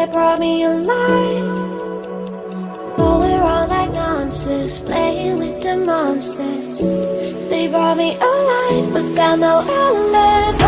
that brought me alive. Oh, we're all like monsters Playing with the monsters. They brought me alive But got no outlet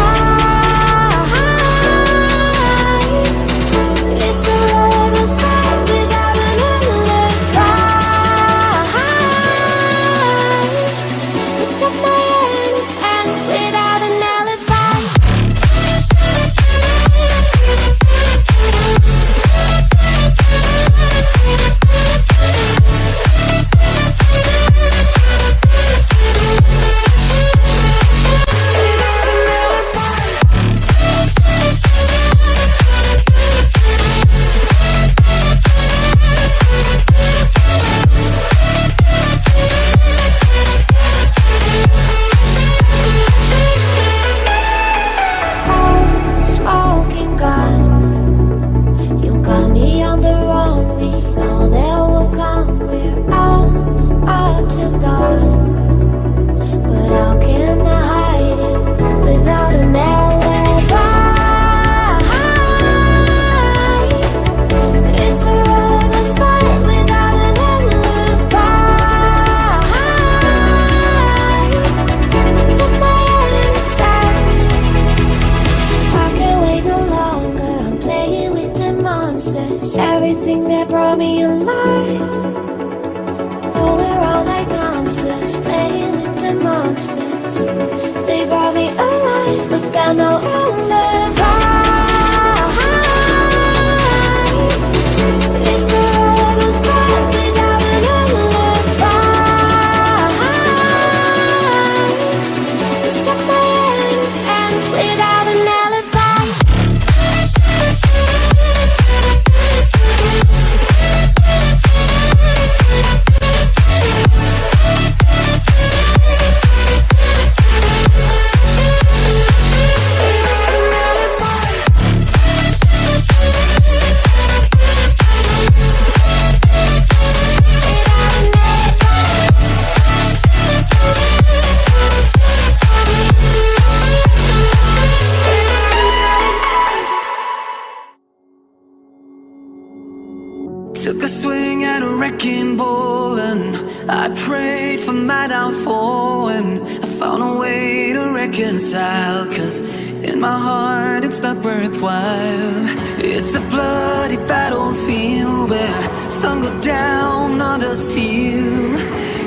I prayed for my downfall and I found a way to reconcile Cause in my heart it's not worthwhile. It's a bloody battlefield where some go down, others heal.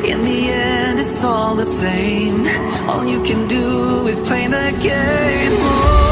In the end it's all the same. All you can do is play the game.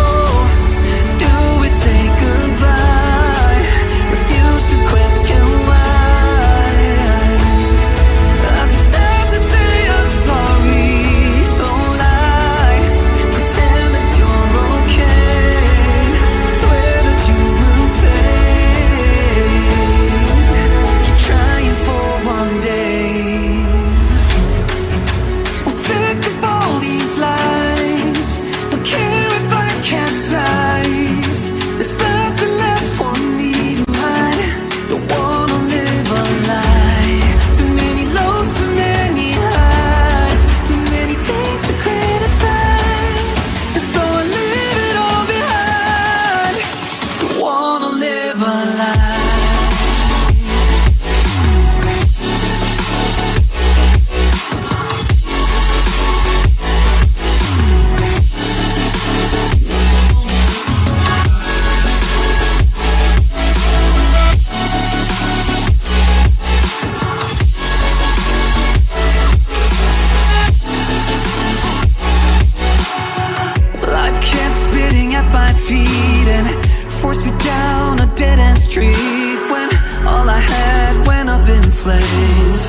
flames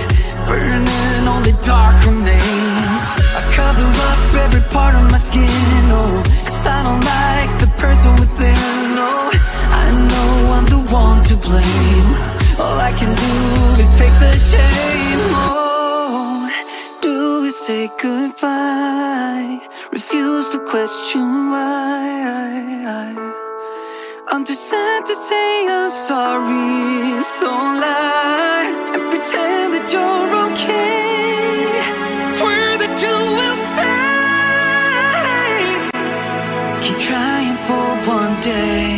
Burning all the dark remains. I cover up every part of my skin, oh Cause I don't like the person within, oh. I know I'm the one to blame. All I can do is take the shame, oh. Do is say goodbye. Refuse to question why. I'm too sad to say I'm sorry, so lie and pretend that you're okay. Swear that you will stay. Keep trying for one day.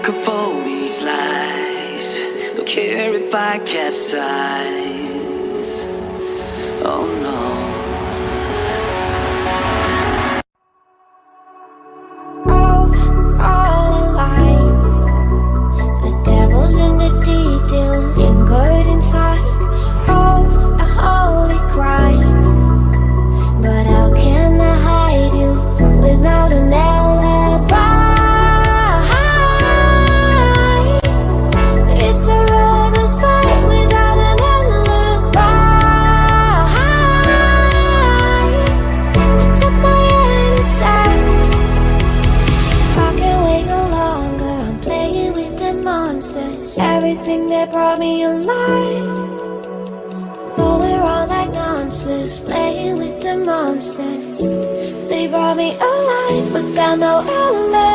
sick of all these lies. Don't care if I capsize Oh no. Everything that brought me alive. Rolling around like monsters. Playing with the monsters. They brought me alive, but got no alibi.